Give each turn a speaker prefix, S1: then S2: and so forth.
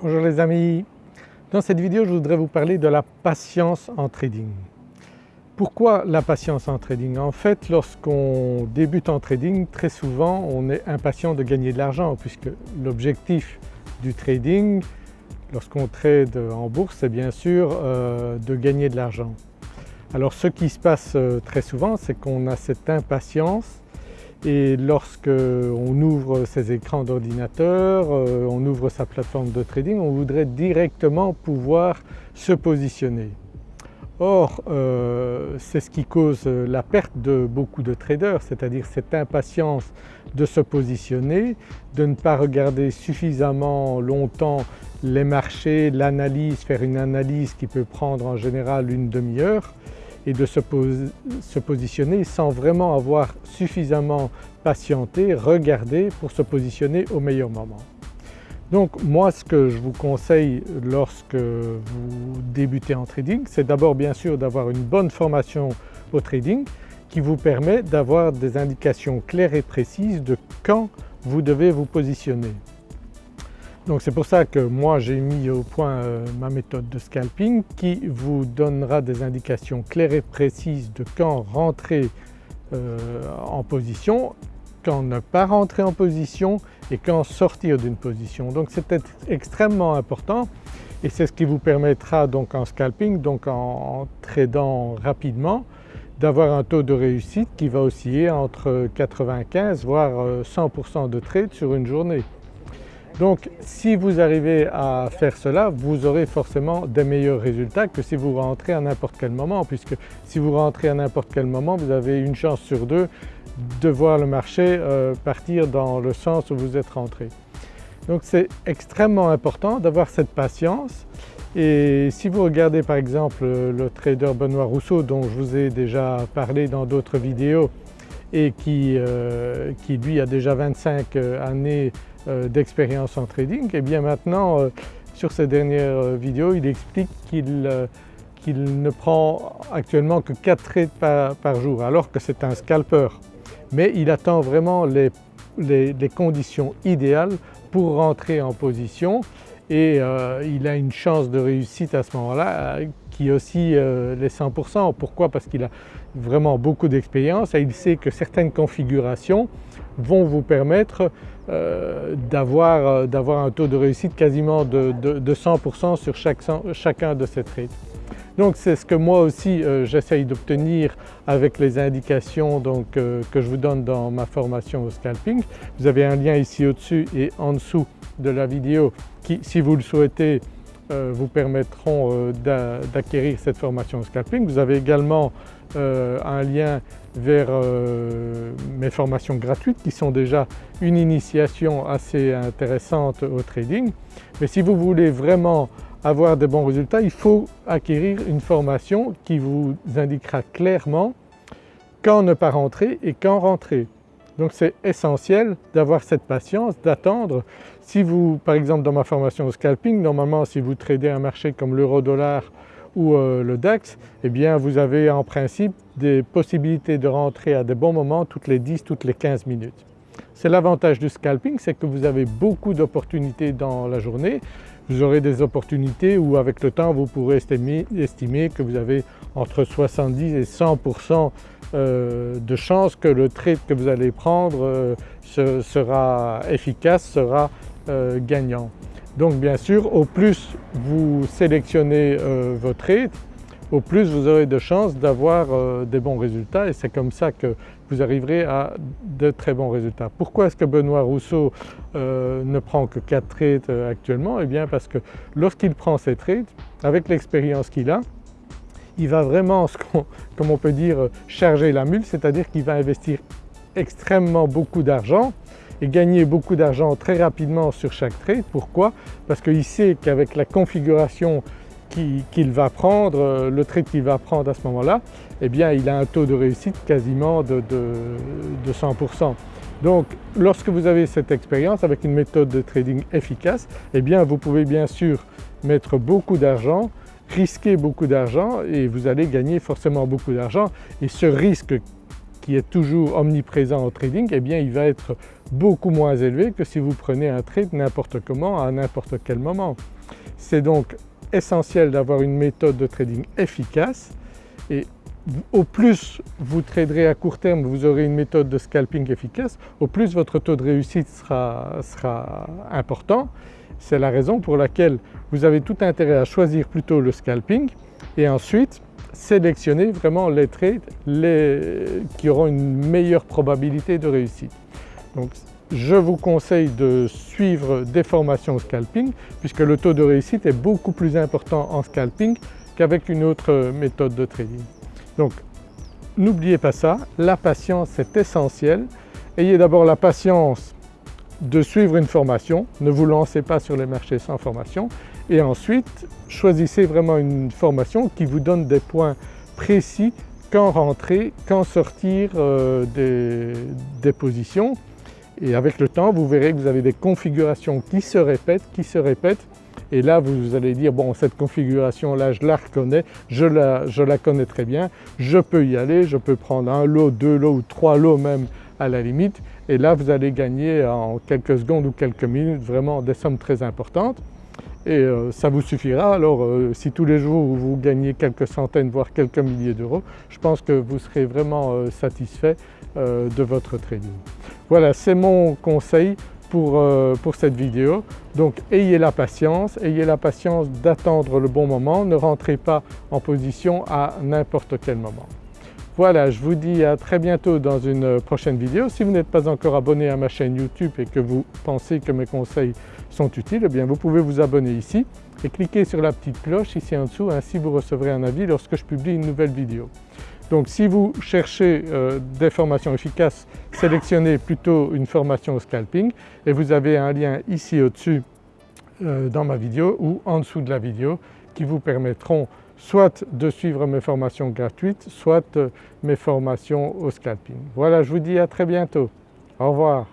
S1: Bonjour les amis, dans cette vidéo je voudrais vous parler de la patience en trading. Pourquoi la patience en trading? En fait lorsqu'on débute en trading très souvent on est impatient de gagner de l'argent puisque l'objectif du trading lorsqu'on trade en bourse c'est bien sûr euh, de gagner de l'argent. Alors ce qui se passe euh, très souvent c'est qu'on a cette impatience et lorsque on ouvre ses écrans d'ordinateur, euh, on ouvre sa plateforme de trading, on voudrait directement pouvoir se positionner. Or euh, c'est ce qui cause la perte de beaucoup de traders, c'est-à-dire cette impatience de se positionner, de ne pas regarder suffisamment longtemps les marchés, l'analyse, faire une analyse qui peut prendre en général une demi-heure et de se, positionner sans vraiment avoir suffisamment patienté, regardé pour se positionner au meilleur moment. Donc moi ce que je vous conseille lorsque vous débutez en trading, c'est d'abord bien sûr d'avoir une bonne formation au trading qui vous permet d'avoir des indications claires et précises de quand vous devez vous positionner. Donc c'est pour ça que moi j'ai mis au point euh, ma méthode de scalping qui vous donnera des indications claires et précises de quand rentrer euh, en position, quand ne pas rentrer en position et quand sortir d'une position. Donc c'est extrêmement important et c'est ce qui vous permettra donc en scalping, donc en, tradant rapidement, d'avoir un taux de réussite qui va osciller entre 95 voire 100% euh, de trade sur une journée. Donc si vous arrivez à faire cela, vous aurez forcément des meilleurs résultats que si vous rentrez à n'importe quel moment puisque si vous rentrez à n'importe quel moment vous avez une chance sur deux de voir le marché euh, partir dans le sens où vous êtes rentré. Donc c'est extrêmement important d'avoir cette patience et si vous regardez par exemple le trader Benoît Rousseau dont je vous ai déjà parlé dans d'autres vidéos et qui, euh, qui lui a déjà 25 euh, années d'expérience en trading. Et bien maintenant sur ces dernières vidéos il explique qu'il ne prend actuellement que 4 trades par, jour alors que c'est un scalper. Mais il attend vraiment les, les, conditions idéales pour rentrer en position. Et il a une chance de réussite à ce moment-là qui aussi les 100%. Pourquoi? Parce qu'il a vraiment beaucoup d'expérience et il sait que certaines configurations vont vous permettre euh, euh, d'avoir un taux de réussite quasiment de, 100% sur chacun de ces trades. Donc c'est ce que moi aussi euh, j'essaye d'obtenir avec les indications que je vous donne dans ma formation au scalping. Vous avez un lien ici au-dessus et en dessous de la vidéo qui si vous le souhaitez euh, vous permettront euh, d'acquérir cette formation au scalping. Vous avez également euh, un lien vers mes formations gratuites qui sont déjà une initiation assez intéressante au trading. Mais si vous voulez vraiment avoir des bons résultats, il faut acquérir une formation qui vous indiquera clairement quand ne pas rentrer et quand rentrer. Donc c'est essentiel d'avoir cette patience, d'attendre. Si vous, par exemple dans ma formation au scalping, normalement si vous tradez un marché comme l'euro-dollar ou euh, le DAX, eh vous avez en principe des possibilités de rentrer à des bons moments toutes les 10, toutes les 15 minutes. C'est l'avantage du scalping, c'est que vous avez beaucoup d'opportunités dans la journée. Vous aurez des opportunités où avec le temps vous pourrez estimer, que vous avez entre 70 et 100% euh, de chances que le trade que vous allez prendre euh, sera efficace, sera euh, gagnant. Donc bien sûr au plus vous sélectionnez vos trades, au plus vous aurez de chances d'avoir des bons résultats et c'est comme ça que vous arriverez à de très bons résultats. Pourquoi est-ce que Benoît Rousseau ne prend que 4 trades actuellement? Eh bien parce que lorsqu'il prend ces trades, avec l'expérience qu'il a, il va vraiment, comme on peut dire, charger la mule, c'est-à-dire qu'il va investir extrêmement beaucoup d'argent et gagner beaucoup d'argent très rapidement sur chaque trade. Pourquoi? Parce qu'il sait qu'avec la configuration qu'il va prendre, euh, le trade qu'il va prendre à ce moment-là, eh bien il a un taux de réussite quasiment de, 100%. Donc lorsque vous avez cette expérience avec une méthode de trading efficace, eh bien vous pouvez bien sûr mettre beaucoup d'argent risquer beaucoup d'argent et vous allez gagner forcément beaucoup d'argent et ce risque qui est toujours omniprésent au trading, eh bien il va être beaucoup moins élevé que si vous prenez un trade n'importe comment à n'importe quel moment. C'est donc essentiel d'avoir une méthode de trading efficace et au plus vous traderez à court terme, vous aurez une méthode de scalping efficace, au plus votre taux de réussite sera, sera important. C'est la raison pour laquelle vous avez tout intérêt à choisir plutôt le scalping et ensuite sélectionner vraiment les trades qui auront une meilleure probabilité de réussite. Donc je vous conseille de suivre des formations au scalping puisque le taux de réussite est beaucoup plus important en scalping qu'avec une autre méthode de trading. Donc n'oubliez pas ça, la patience est essentielle. Ayez d'abord la patience de suivre une formation, ne vous lancez pas sur les marchés sans formation et ensuite choisissez vraiment une formation qui vous donne des points précis quand rentrer, quand sortir euh, des, positions et avec le temps vous verrez que vous avez des configurations qui se répètent, qui se répètent. Et là vous allez dire bon cette configuration là je la reconnais, je la, je la connais très bien, je peux y aller, je peux prendre un lot, deux lots ou trois lots même à la limite. Et là vous allez gagner en quelques secondes ou quelques minutes vraiment des sommes très importantes et euh, ça vous suffira. Alors euh, si tous les jours vous gagnez quelques centaines voire quelques milliers d'euros, je pense que vous serez vraiment euh, satisfait de votre trading. Voilà c'est mon conseil pour, pour, cette vidéo. Donc ayez la patience, ayez la patience d'attendre le bon moment, ne rentrez pas en position à n'importe quel moment. Voilà, je vous dis à très bientôt dans une prochaine vidéo. Si vous n'êtes pas encore abonné à ma chaîne YouTube et que vous pensez que mes conseils sont utiles, eh bien vous pouvez vous abonner ici et cliquer sur la petite cloche ici en dessous, ainsi vous recevrez un avis lorsque je publie une nouvelle vidéo. Donc si vous cherchez euh, des formations efficaces, sélectionnez plutôt une formation au scalping et vous avez un lien ici au-dessus euh, dans ma vidéo ou en dessous de la vidéo qui vous permettront soit de suivre mes formations gratuites, soit euh, mes formations au scalping. Voilà, je vous dis à très bientôt. Au revoir.